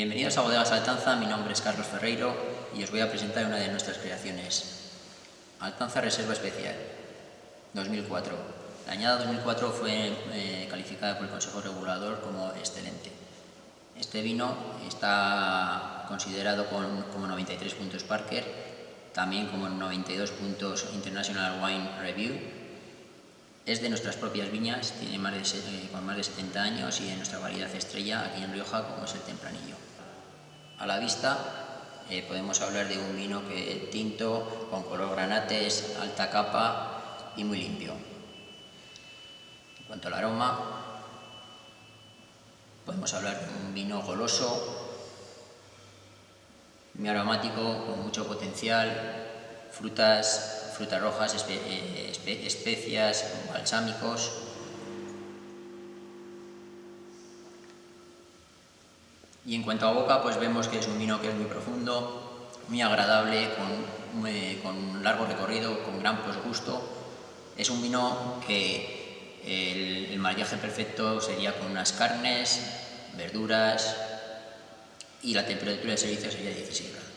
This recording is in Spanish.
Bienvenidos a Bodegas Altanza, mi nombre es Carlos Ferreiro y os voy a presentar una de nuestras creaciones. Altanza Reserva Especial, 2004. La añada 2004 fue eh, calificada por el Consejo Regulador como excelente. Este vino está considerado como 93 puntos Parker, también como 92 puntos International Wine Review es de nuestras propias viñas, tiene más de, eh, con más de 70 años y en nuestra variedad estrella aquí en Rioja como es el Tempranillo. A la vista eh, podemos hablar de un vino que tinto, con color granates, alta capa y muy limpio. En cuanto al aroma, podemos hablar de un vino goloso, muy aromático, con mucho potencial, frutas frutas rojas, eh, especias, balsámicos. Y en cuanto a boca, pues vemos que es un vino que es muy profundo, muy agradable, con, un largo recorrido, con gran gusto. Es un vino que el, el perfecto sería con unas carnes, verduras y la temperatura de servicio sería 16 grados.